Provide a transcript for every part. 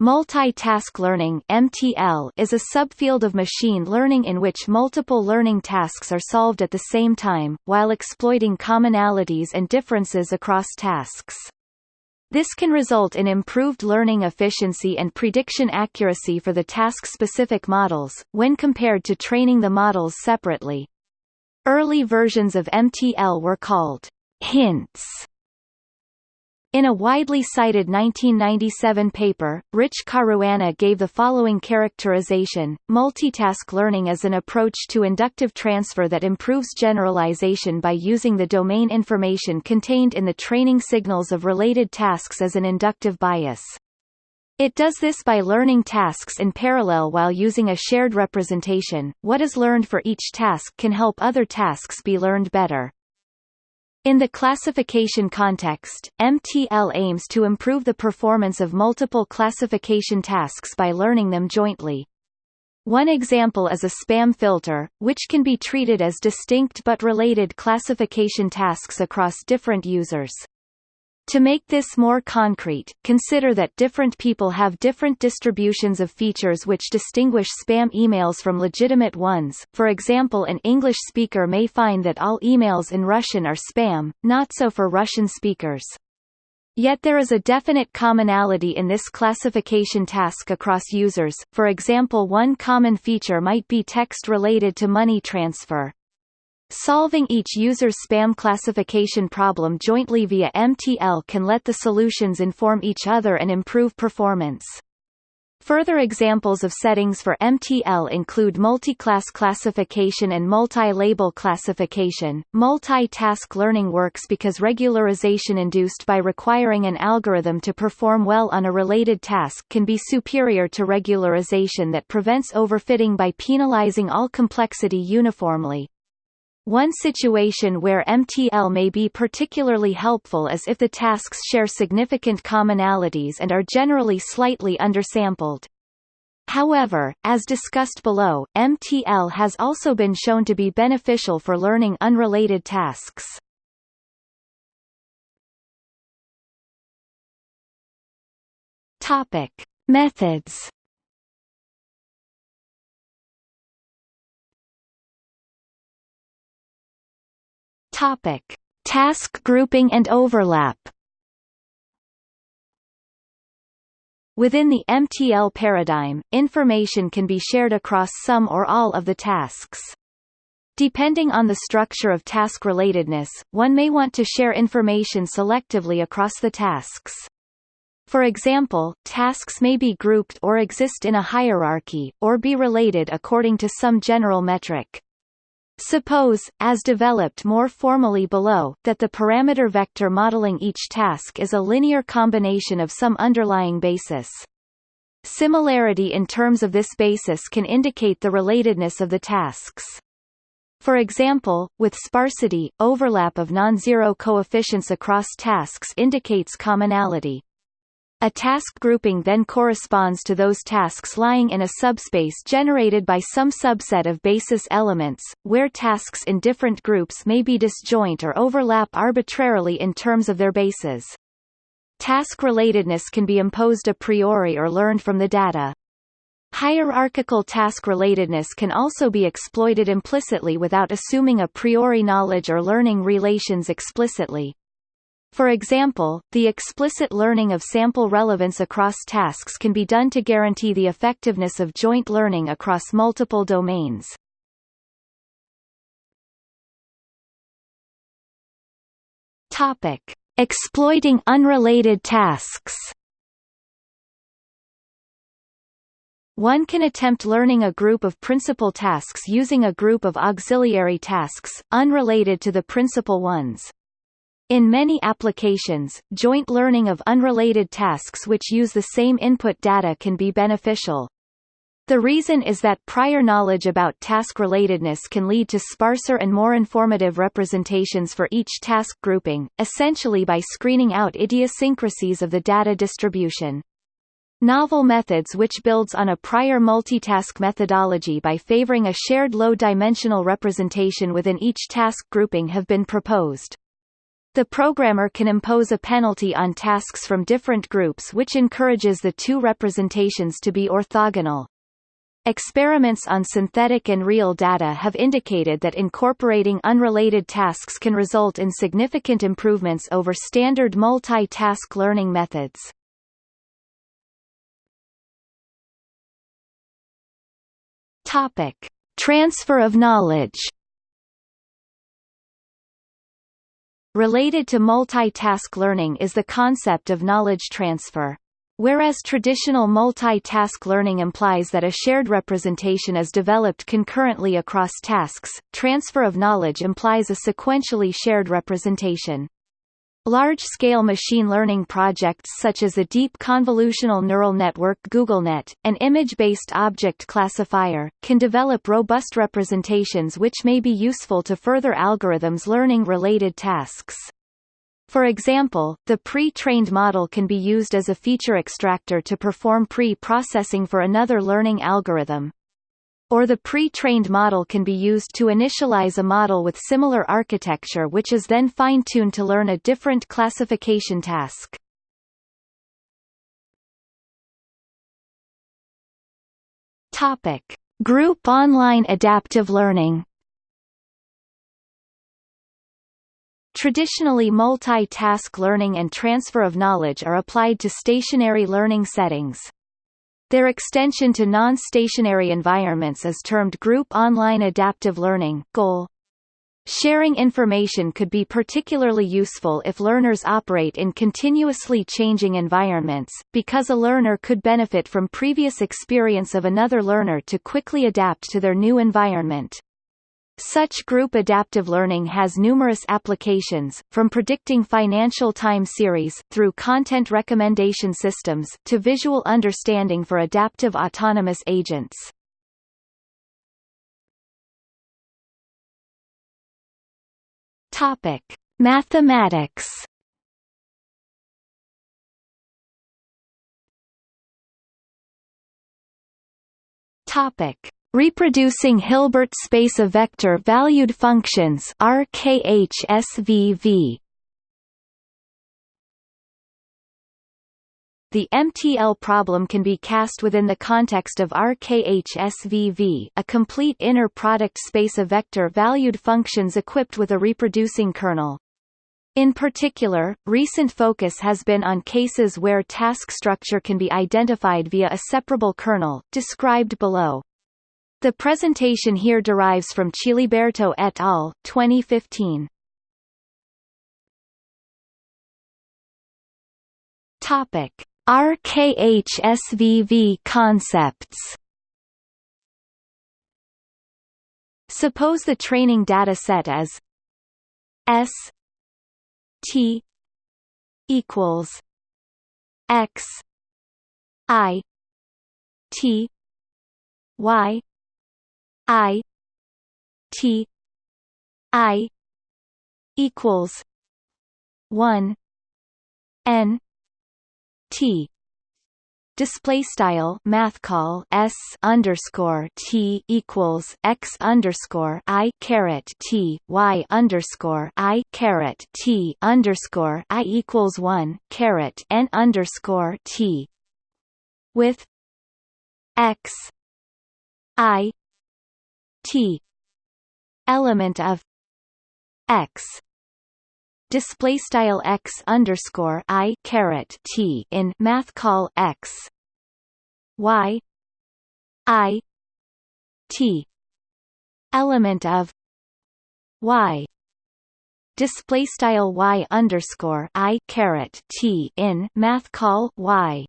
Multi-task learning (MTL) is a subfield of machine learning in which multiple learning tasks are solved at the same time, while exploiting commonalities and differences across tasks. This can result in improved learning efficiency and prediction accuracy for the task-specific models, when compared to training the models separately. Early versions of MTL were called hints in a widely cited 1997 paper, Rich Caruana gave the following characterization, multitask learning is an approach to inductive transfer that improves generalization by using the domain information contained in the training signals of related tasks as an inductive bias. It does this by learning tasks in parallel while using a shared representation. What is learned for each task can help other tasks be learned better. In the classification context, MTL aims to improve the performance of multiple classification tasks by learning them jointly. One example is a spam filter, which can be treated as distinct but related classification tasks across different users. To make this more concrete, consider that different people have different distributions of features which distinguish spam emails from legitimate ones. For example, an English speaker may find that all emails in Russian are spam, not so for Russian speakers. Yet there is a definite commonality in this classification task across users, for example one common feature might be text related to money transfer. Solving each user's spam classification problem jointly via MTL can let the solutions inform each other and improve performance. Further examples of settings for MTL include multi-class classification and multi-label classification. Multi-task learning works because regularization induced by requiring an algorithm to perform well on a related task can be superior to regularization that prevents overfitting by penalizing all complexity uniformly. One situation where MTL may be particularly helpful is if the tasks share significant commonalities and are generally slightly undersampled. However, as discussed below, MTL has also been shown to be beneficial for learning unrelated tasks. Topic: Methods Topic: Task grouping and overlap. Within the MTL paradigm, information can be shared across some or all of the tasks. Depending on the structure of task relatedness, one may want to share information selectively across the tasks. For example, tasks may be grouped or exist in a hierarchy, or be related according to some general metric. Suppose, as developed more formally below, that the parameter vector modeling each task is a linear combination of some underlying basis. Similarity in terms of this basis can indicate the relatedness of the tasks. For example, with sparsity, overlap of non-zero coefficients across tasks indicates commonality. A task grouping then corresponds to those tasks lying in a subspace generated by some subset of basis elements, where tasks in different groups may be disjoint or overlap arbitrarily in terms of their bases. Task relatedness can be imposed a priori or learned from the data. Hierarchical task relatedness can also be exploited implicitly without assuming a priori knowledge or learning relations explicitly. For example, the explicit learning of sample relevance across tasks can be done to guarantee the effectiveness of joint learning across multiple domains. Topic: Exploiting unrelated tasks. One can attempt learning a group of principal tasks using a group of auxiliary tasks, unrelated to the principal ones. In many applications, joint learning of unrelated tasks which use the same input data can be beneficial. The reason is that prior knowledge about task relatedness can lead to sparser and more informative representations for each task grouping, essentially by screening out idiosyncrasies of the data distribution. Novel methods which builds on a prior multitask methodology by favoring a shared low-dimensional representation within each task grouping have been proposed. The programmer can impose a penalty on tasks from different groups which encourages the two representations to be orthogonal. Experiments on synthetic and real data have indicated that incorporating unrelated tasks can result in significant improvements over standard multi-task learning methods. Topic: Transfer of knowledge. Related to multi-task learning is the concept of knowledge transfer. Whereas traditional multi-task learning implies that a shared representation is developed concurrently across tasks, transfer of knowledge implies a sequentially shared representation. Large-scale machine learning projects such as the Deep Convolutional Neural Network GoogleNet, an image-based object classifier, can develop robust representations which may be useful to further algorithms learning related tasks. For example, the pre-trained model can be used as a feature extractor to perform pre-processing for another learning algorithm. Or the pre-trained model can be used to initialize a model with similar architecture which is then fine-tuned to learn a different classification task. Topic: Group online adaptive learning Traditionally multi-task learning and transfer of knowledge are applied to stationary learning settings. Their extension to non-stationary environments is termed Group Online Adaptive Learning GOAL. Sharing information could be particularly useful if learners operate in continuously changing environments, because a learner could benefit from previous experience of another learner to quickly adapt to their new environment. Such group adaptive learning has numerous applications, from predicting financial time series through content recommendation systems to visual understanding for adaptive autonomous agents. Topic: Mathematics. Topic: Reproducing Hilbert space of vector-valued functions RKHSVV. The MTL problem can be cast within the context of RKHSVV a complete inner product space of vector-valued functions equipped with a reproducing kernel. In particular, recent focus has been on cases where task structure can be identified via a separable kernel, described below. The presentation here derives from Ciliberto et al. 2015. Topic: RKHSVV concepts. Suppose the training data set is S T equals X I T Y I T I equals one N T. Display style math call s underscore t equals x underscore i caret t y underscore i caret t underscore i equals one caret n underscore t. With x i t element of x. Display style x underscore i caret t in math call x. Y. I. T element of y. Display style y underscore i caret t in math call y.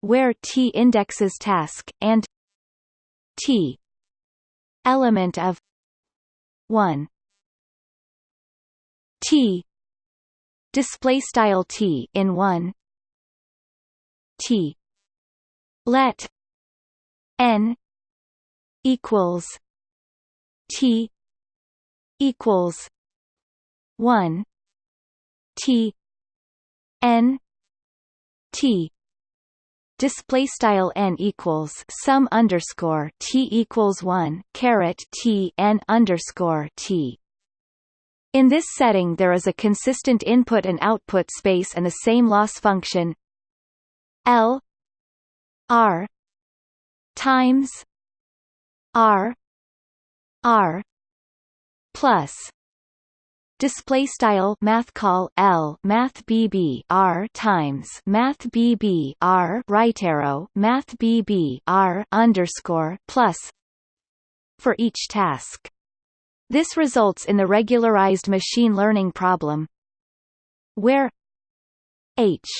Where t indexes task and t element of 1 t. Display style t in 1 t. Let n equals t equals 1 t n t display style n equals sum underscore t equals one caret t n underscore t. In this setting there is a consistent input and output space and the same loss function L R times R R plus display style math call L math BB R times math BB R right arrow math BB R underscore plus for each task. This results in the regularized machine learning problem where H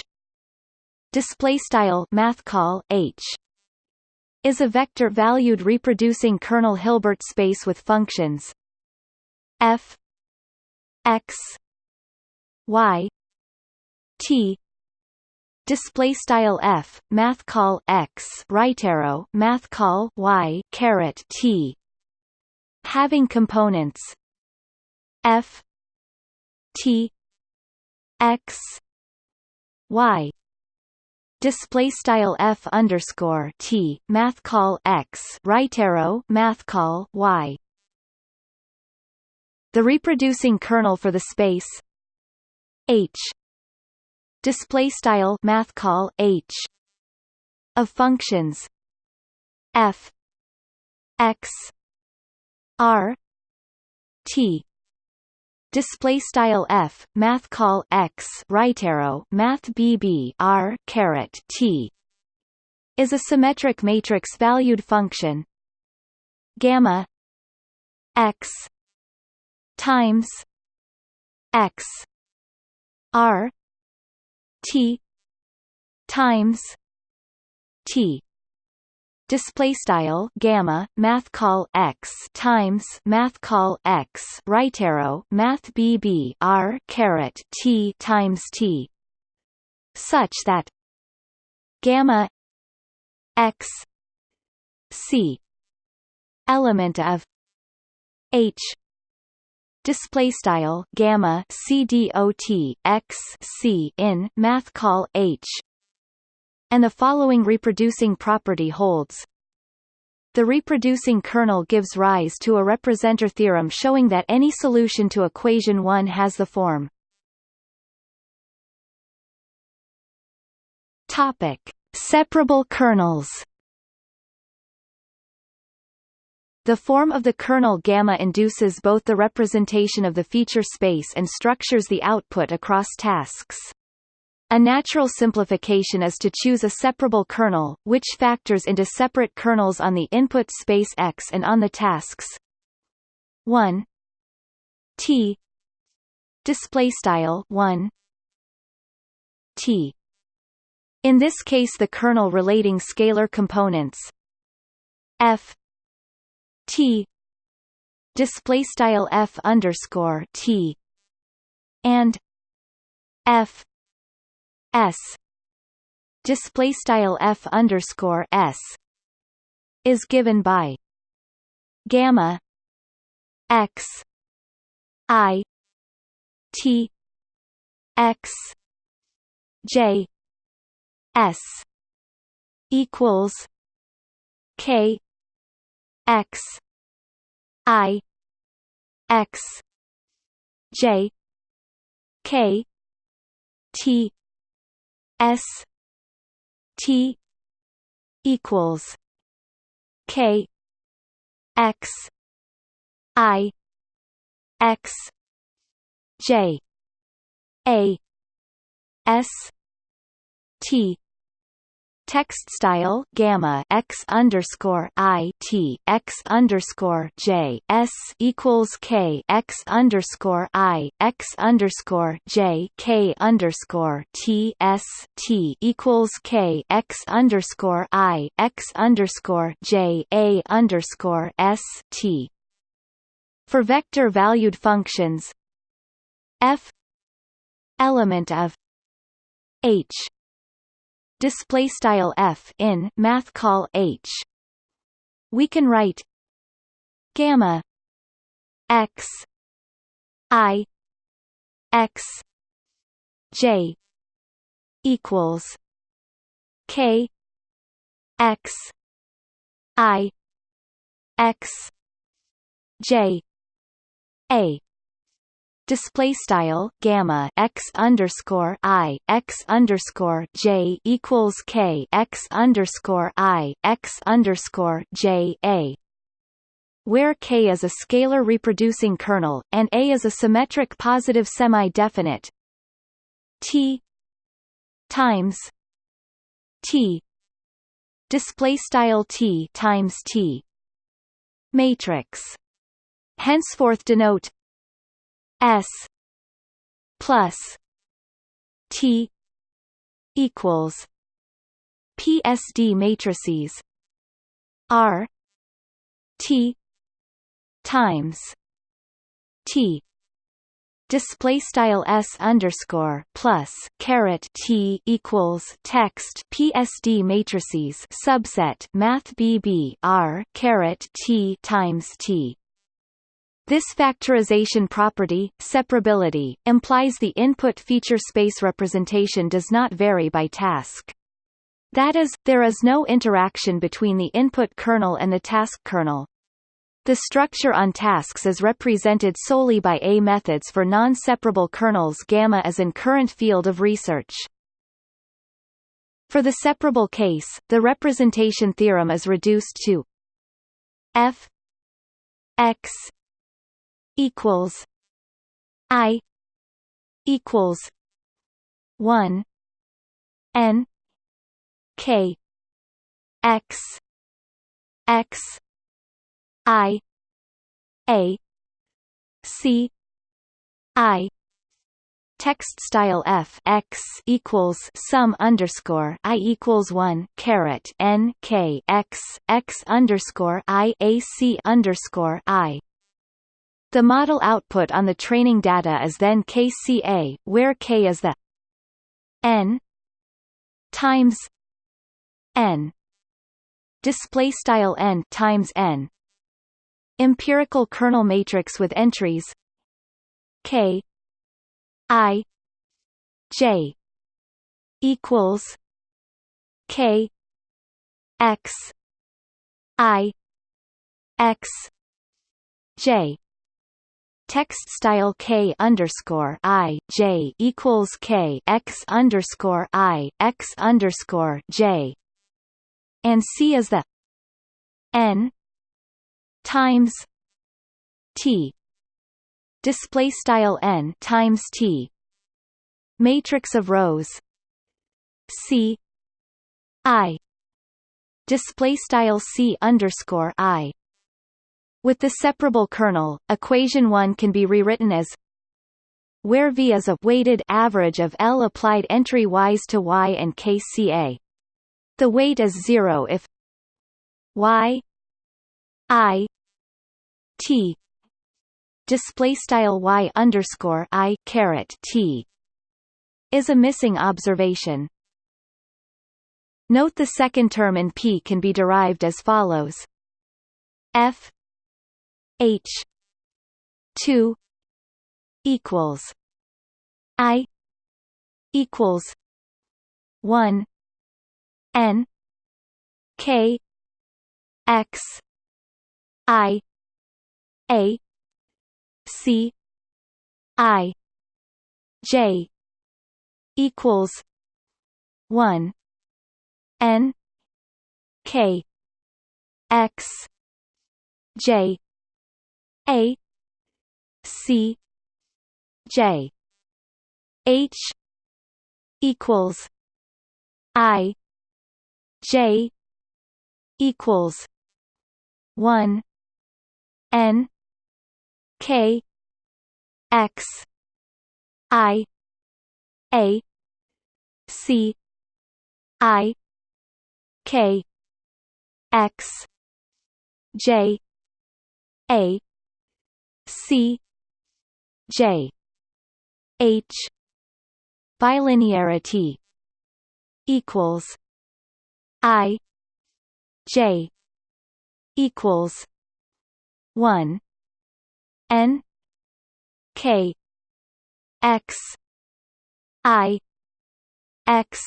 display style math call H is a vector valued reproducing kernel Hilbert space with functions f x y t display style f math call x right arrow math call y caret t. Having components f t x y display style f underscore t math call x right arrow math call y the reproducing kernel for the space h. Display style math call h. Of functions f. X. R. T. Display style f math call x. Right arrow math bb r caret t. Is a symmetric matrix valued function gamma x times x r t times t. Display style gamma math call x times math call x right arrow math bb r caret t times t. Such that gamma x c element of h display style gamma c x c in math call h and the following reproducing property holds. The reproducing kernel gives rise to a representer theorem showing that any solution to equation 1 has the form Topic: Separable kernels. The form of the kernel gamma induces both the representation of the feature space and structures the output across tasks. A natural simplification is to choose a separable kernel, which factors into separate kernels on the input space X and on the tasks. 1 T. Display style 1 T. In this case the kernel relating scalar components F T. Display style F underscore T. And F. S. Display style F underscore S. Is given by gamma X I T X J S equals K X. I. X. J. K. T. S. T. Equals. K. X. I. X. J. A. S. T Text style gamma x underscore i t x underscore j s equals k x underscore i x underscore j k underscore t s t equals k x underscore i x underscore j a underscore s t. For vector valued functions, f element of h display style f in math call h. We can write gamma x i x j equals k x i x j a display style gamma x underscore i x underscore j equals k x underscore i x underscore j a. Where k is a scalar reproducing kernel and a is a symmetric positive semi-definite t times t display style t times t matrix. Henceforth denote S plus T equals PSD matrices R T times T. Display style s underscore plus caret t equals text PSD matrices subset math bb r caret t times t this factorization property, separability, implies the input feature space representation does not vary by task. That is, there is no interaction between the input kernel and the task kernel. The structure on tasks is represented solely by A methods for non-separable kernels gamma is in current field of research. For the separable case, the representation theorem is reduced to f x equals I equals one N K X X I A C I text style f x equals sum underscore i equals one caret n k x x underscore i a c underscore i the model output on the training data is then KCA, where K is the n times n. Display style n times n. Empirical kernel matrix with entries k i j equals k x i x j text style k underscore i j equals k x underscore i x underscore j, and c is the n times t. Display style n times t. Matrix of rows. C. I. Display style c underscore i with the separable kernel, equation 1 can be rewritten as where V is a weighted average of L applied entry wise to Y and KCA. The weight is zero if Y I T display style Y underscore I caret T is a missing observation. Note the second term in P can be derived as follows F H two equals I equals one N K X I A C I J equals one N K X J a C J. H equals I J equals one N K X I A C I K X J A C J H bilinearity equals I J equals one N K X I X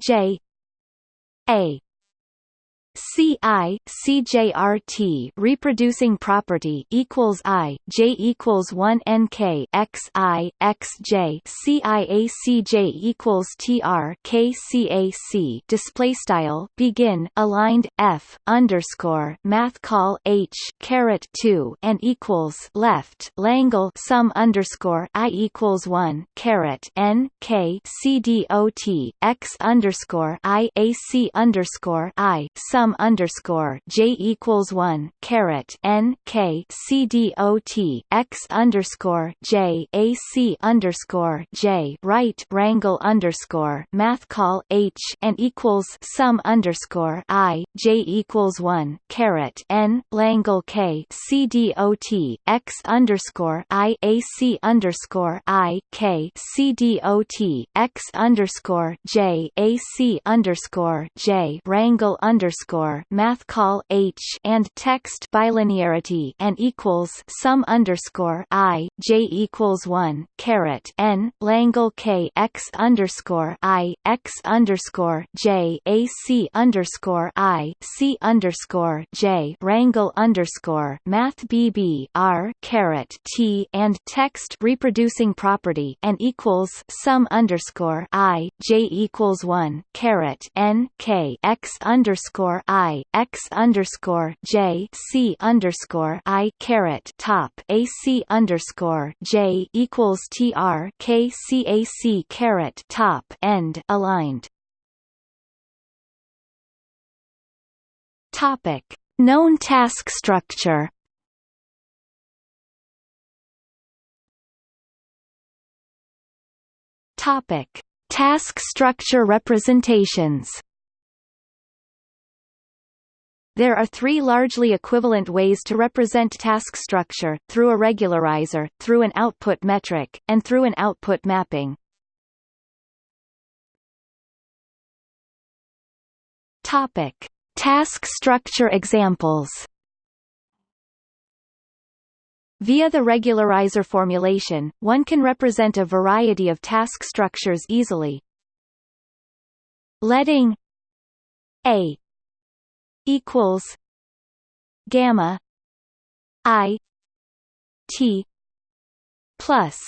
J A C I C J R T reproducing property equals I J equals one N K X I X J C I A C J equals T R K C A C display style begin aligned F underscore math call H caret two and equals left Langle sum underscore I equals one caret N K C D O T X underscore I A C underscore I sum sum underscore j equals one caret n k c d o t x underscore j a c underscore j right rangle underscore math call h and equals sum underscore i j equals one caret n langle k c d o t x underscore i a c underscore i k c d o t x underscore j a c underscore j rangle underscore underscore math call H and text bilinearity and equals sum underscore I J equals one caret N Langle K X underscore I X underscore J A C underscore I C underscore J Rangle underscore Math BB R caret T and text reproducing property and equals sum underscore I J equals one caret N K X underscore I X underscore J C underscore I caret top A C underscore J equals T R K C A C caret top end aligned. Topic. Known task structure. Topic. Task structure representations there are three largely equivalent ways to represent task structure, through a regularizer, through an output metric, and through an output mapping. Topic. Task structure examples Via the regularizer formulation, one can represent a variety of task structures easily. Letting A equals gamma i t plus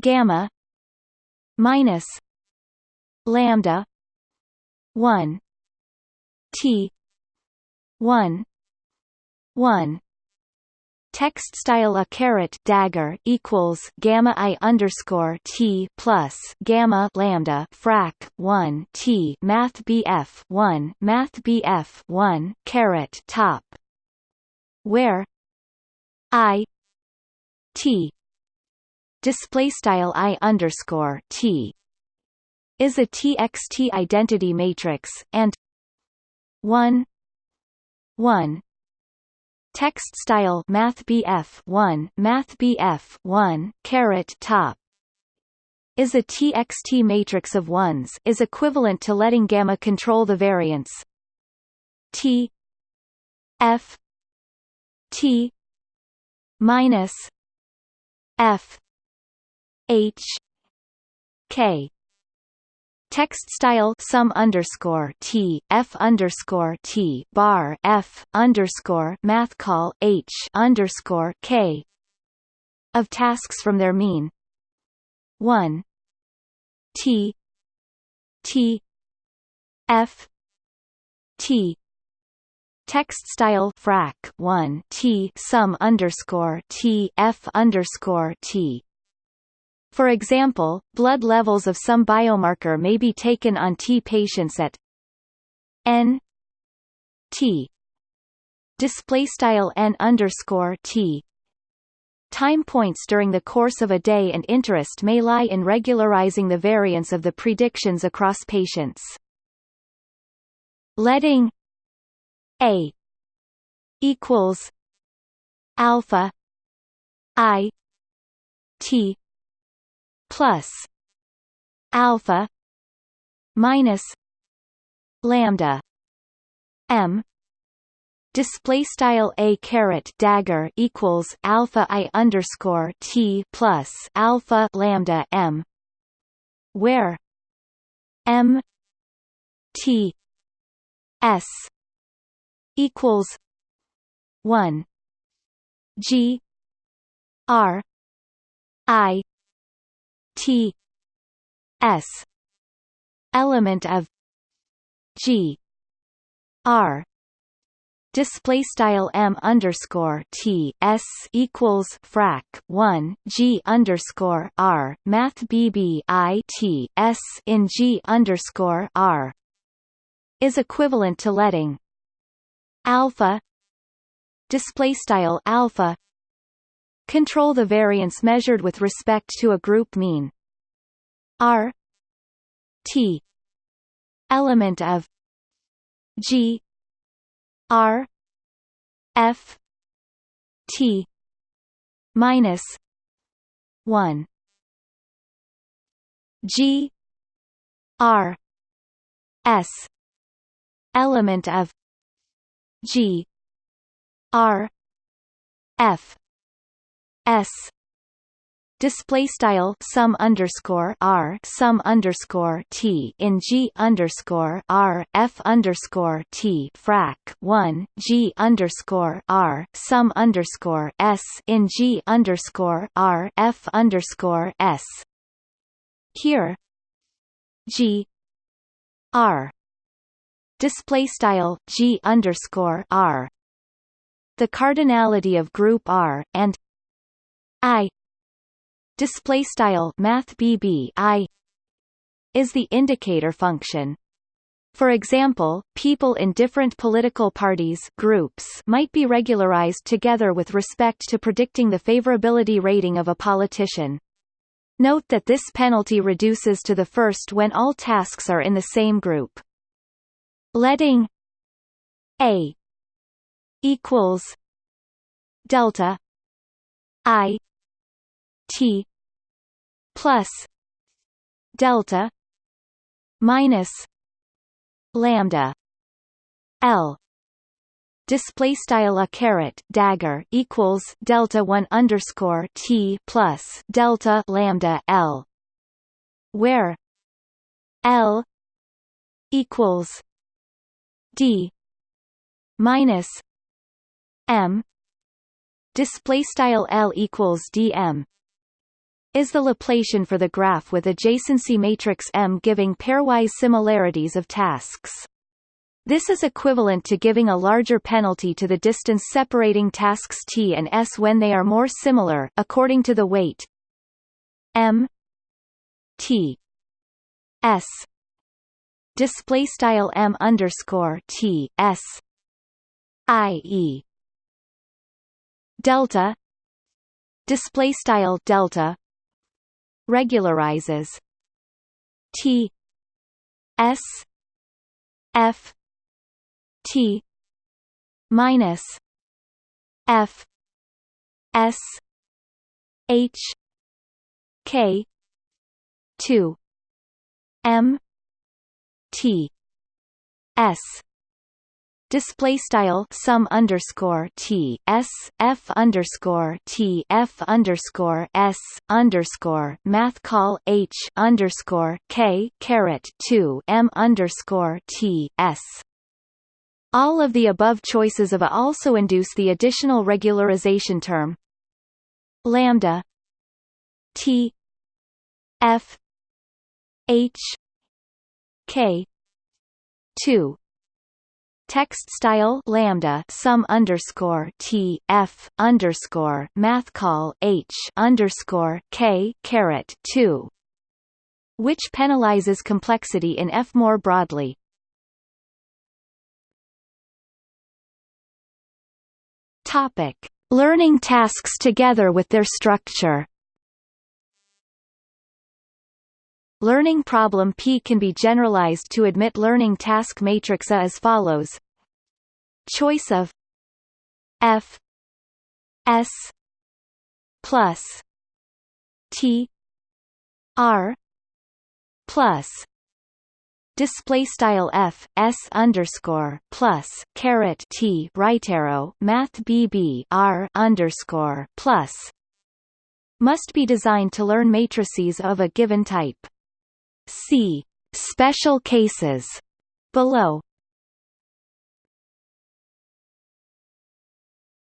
gamma minus lambda 1 t 1 1 text style a caret dagger equals gamma i underscore t plus gamma lambda frac 1 t math bf 1 math bf 1 caret top where i t display style i underscore t is a txt identity matrix and 1 1 Text style MathBF 1 MathBF 1 caret top is a TXT matrix of ones is equivalent to letting gamma control the variance T F T minus F H K Text style sum underscore T F underscore T bar F underscore math call H underscore K of tasks from their mean. One. T. T. F. T. Text style frac. 1 T sum underscore T F underscore T for example, blood levels of some biomarker may be taken on T patients at N T display style N underscore T Time points during the course of a day and interest may lie in regularizing the variance of the predictions across patients. Letting A equals alpha I T plus alpha minus lambda m. Display style a caret dagger equals alpha i underscore t plus alpha lambda m where m t s equals 1 G R I T S element of G R display style m underscore t s equals frac 1 g underscore r math bb i t s in g underscore r is equivalent to letting alpha display style alpha control the variance measured with respect to a group mean r t element of g R F T minus one. G R S element of G R F S display style sum underscore r sum underscore t in g underscore r f underscore t frac 1 g underscore r sum underscore s in g underscore r f underscore s. Here g r display style g underscore r. The cardinality of group r and i display style math bb i is the indicator function for example, people in different political parties groups might be regularized together with respect to predicting the favorability rating of a politician. Note that this penalty reduces to the first when all tasks are in the same group. Letting A equals delta I T plus delta minus lambda L. Display style a caret dagger equals delta 1 underscore T plus delta lambda L where L equals D minus M. Display style L equals DM is the Laplacian for the graph with adjacency matrix M giving pairwise similarities of tasks. This is equivalent to giving a larger penalty to the distance separating tasks T and S when they are more similar, according to the weight M T S display style M underscore T S I E delta display style delta regularizes. T. S. F. T. minus F. S. H. K. two M. T. S display style sum underscore t s f underscore t f underscore s underscore math call h underscore k caret two m underscore t s. All of the above choices of a also induce the additional regularization term. Lambda. T. F. H. K. two text style lambda sum underscore t f underscore math call h underscore k caret two, which penalizes complexity in F more broadly. Topic: Learning tasks together with their structure. Learning problem P can be generalized to admit learning task matrix A as follows. Choice of F S plus T R plus display style f s underscore plus caret t right arrow math bb r underscore plus must be designed to learn matrices of a given type. See special cases below.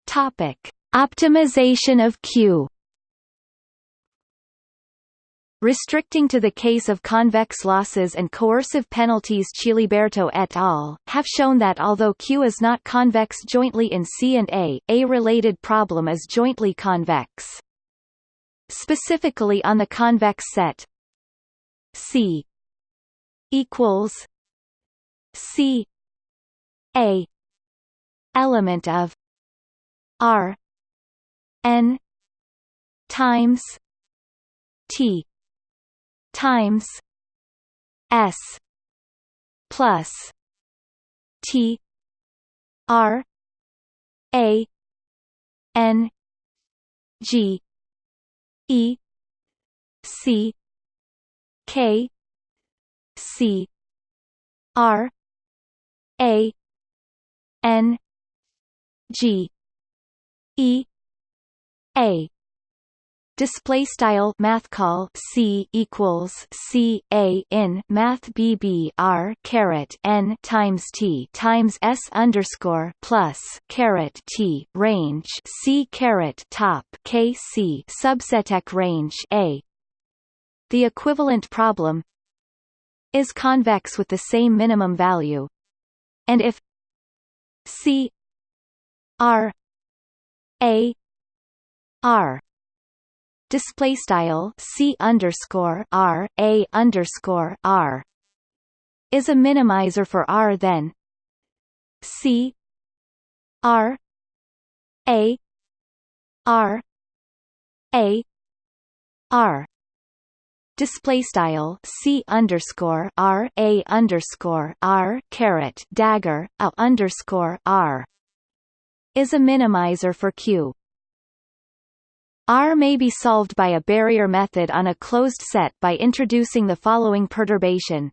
Topic: Optimization of Q. Restricting to the case of convex losses and coercive penalties Ciliberto et al. have shown that although Q is not convex jointly in C and A, a related problem is jointly convex. Specifically on the convex set C equals C A element of R N times T times S plus T R A N G E C K C R A N G E A display style math call c equals c a in math bb r caret n times t times s underscore plus caret t range c caret top k c subseteq range a. The equivalent problem is convex with the same minimum value, and if c r a r display style c underscore r a underscore r is a minimizer for r then c r a r a r display style c underscore r a underscore r caret dagger a underscore r is a minimizer for q R may be solved by a barrier method on a closed set by introducing the following perturbation.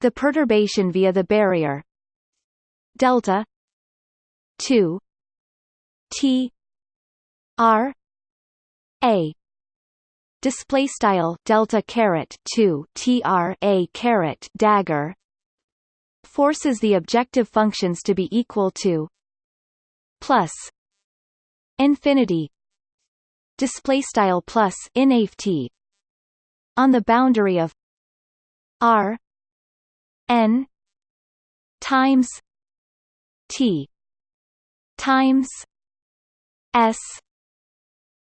The perturbation via the barrier delta 2 T R A display style delta caret 2 tr a caret dagger forces the objective functions to be equal to plus infinity display style plus inft on the boundary of r n times t times s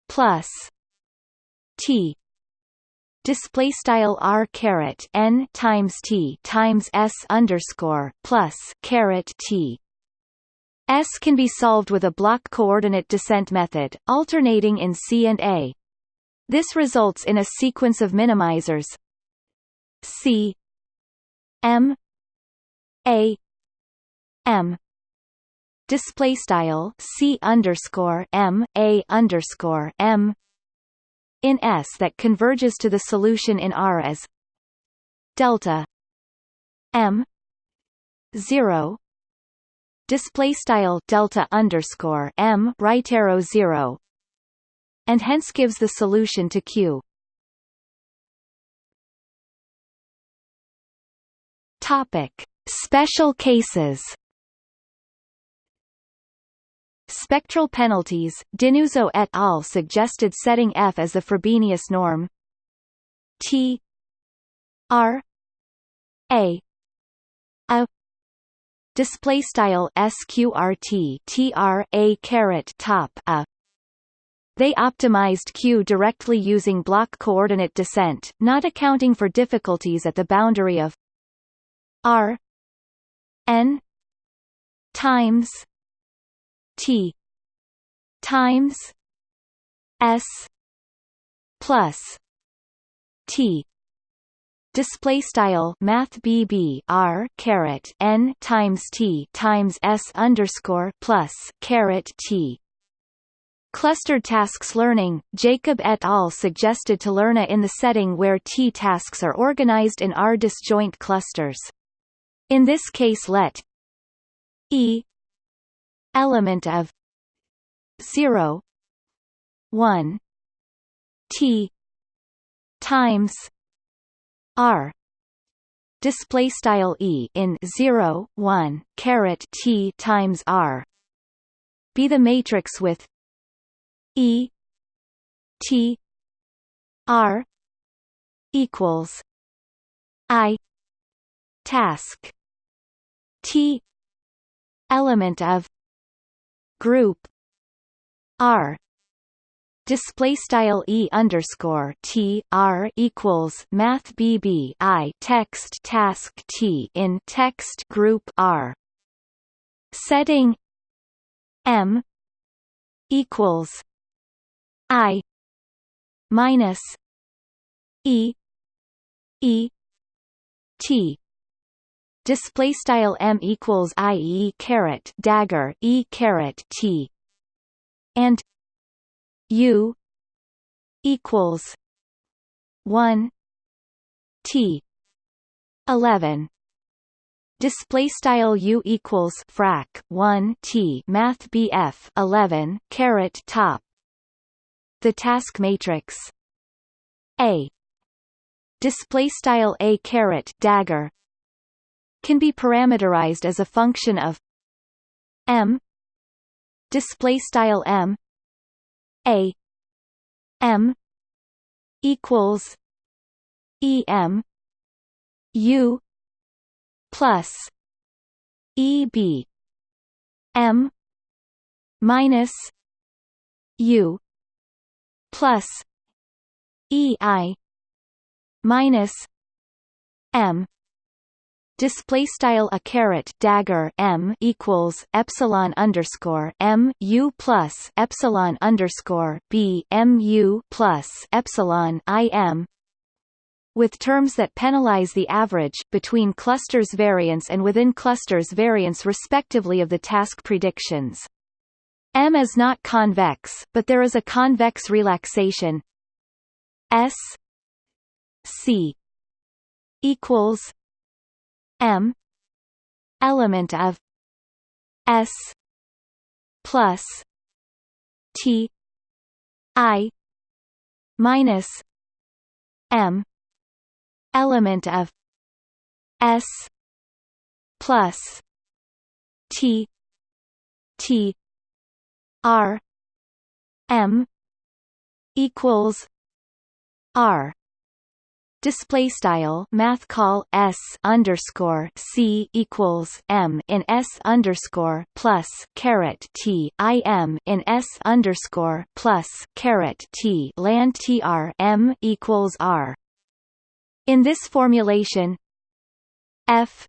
plus t. Display style r caret n times t times s underscore plus caret t. S can be solved with a block coordinate descent method, alternating in C and A. This results in a sequence of minimizers. C. M. A. M. Display style C underscore M A underscore M in S that converges to the solution in R as delta M zero display style delta underscore m right arrow zero, and hence gives the solution to Q. Topic: Special cases. Spectral penalties. Dinuzzo et al. suggested setting f as the Frobenius norm. T R A a display style sqrt tr a caret top a they optimized Q directly using block coordinate descent, not accounting for difficulties at the boundary of r n times t times s plus t display style math bb r caret n times t times s underscore plus caret t Clustered tasks learning, Jacob et al. suggested to learn a in the setting where T tasks are organized in R disjoint clusters. In this case let E element of 0 1 T times r. Display style e in 0 1 caret t times r. Be the matrix with E T R equals I task T element of group R display style e underscore t r equals math bb i text task t in text group r. Setting m equals i minus e e t display style m equals i e caret dagger e caret t. And U equals one T. Eleven. Display style U equals frac one T. Math BF eleven caret top. The task matrix. A. Display style A caret dagger can be parameterized as a function of M display style M a M equals E M U plus E B M minus U plus E I minus M display style a caret dagger m equals epsilon underscore m u plus epsilon underscore b m u plus epsilon i m with terms that penalize the average between clusters variance and within clusters variance respectively of the task predictions. M is not convex, but there is a convex relaxation S C equals M element of S plus T I minus M element of S plus T T R M equals R display style math call s underscore c equals m in s underscore plus caret t i m in s underscore plus caret t land tr m equals r. In this formulation, f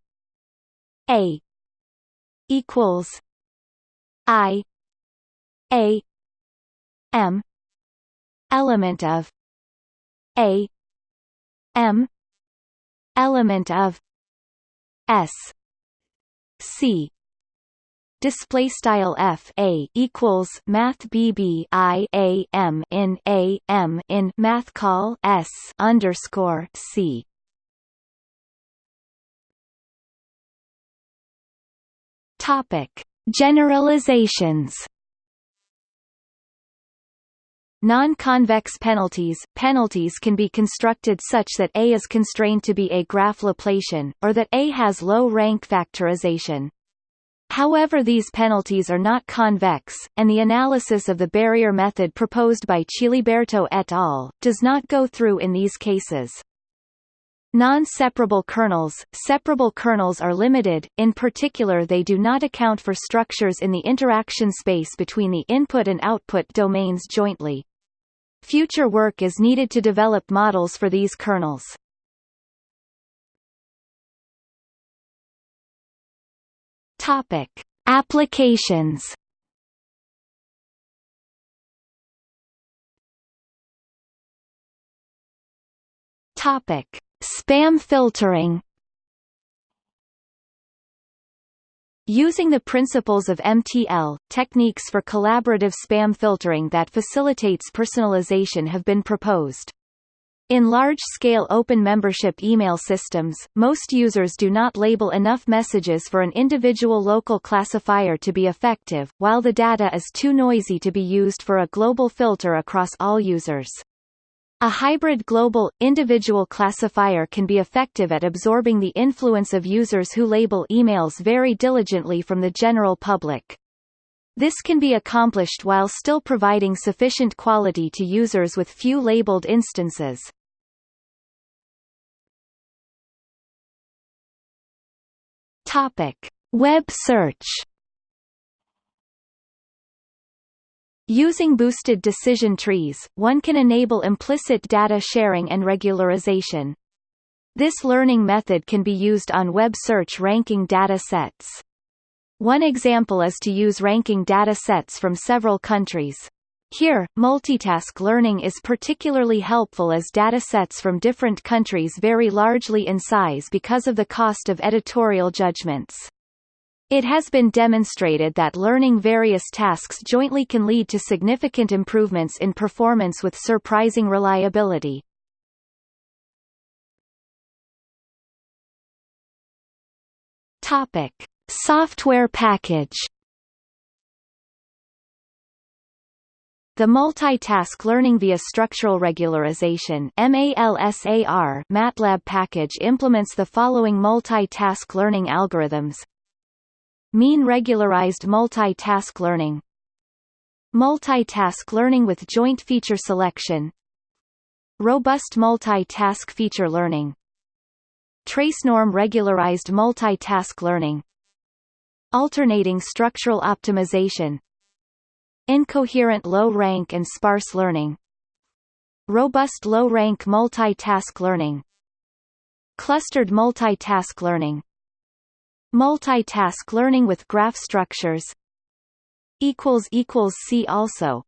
a equals i a m element of a M element of S C. Display style f a equals math bb i a m in a m in math call s underscore c. Topic. Generalizations Non-convex penalties penalties can be constructed such that A is constrained to be a graph Laplacian, or that A has low-rank factorization. However these penalties are not convex, and the analysis of the barrier method proposed by Ciliberto et al. does not go through in these cases. Non-separable kernels Separable kernels are limited, in particular they do not account for structures in the interaction space between the input and output domains jointly. Future work is needed to develop models for these kernels. Topic: Applications. Topic: Spam filtering. Using the principles of MTL, techniques for collaborative spam filtering that facilitates personalization have been proposed. In large-scale open membership email systems, most users do not label enough messages for an individual local classifier to be effective, while the data is too noisy to be used for a global filter across all users. A hybrid global, individual classifier can be effective at absorbing the influence of users who label emails very diligently from the general public. This can be accomplished while still providing sufficient quality to users with few labeled instances. Topic: Web search. Using boosted decision trees, one can enable implicit data sharing and regularization. This learning method can be used on web search ranking data sets. One example is to use ranking data sets from several countries. Here, multitask learning is particularly helpful as data sets from different countries vary largely in size because of the cost of editorial judgments. It has been demonstrated that learning various tasks jointly can lead to significant improvements in performance with surprising reliability. Topic. Software package The Multitask Learning via Structural Regularization MATLAB package implements the following multitask learning algorithms Mean regularized multitask learning. Multitask learning with joint feature selection. Robust multitask feature learning. Trace norm regularized multitask learning. Alternating structural optimization. Incoherent low-rank and sparse learning. Robust low-rank multitask learning. Clustered multitask learning Multitask learning with graph structures. See also